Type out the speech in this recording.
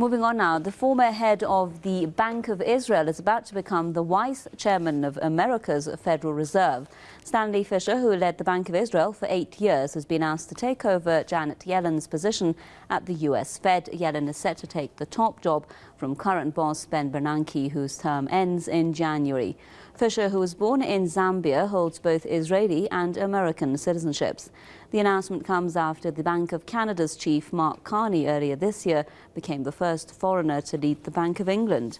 Moving on now, the former head of the Bank of Israel is about to become the vice chairman of America's Federal Reserve. Stanley Fischer, who led the Bank of Israel for eight years, has been asked to take over Janet Yellen's position at the U.S. Fed. Yellen is set to take the top job from current boss Ben Bernanke, whose term ends in January. Fischer, who was born in Zambia, holds both Israeli and American citizenships. The announcement comes after the Bank of Canada's chief, Mark Carney, earlier this year became the first foreigner to lead the Bank of England.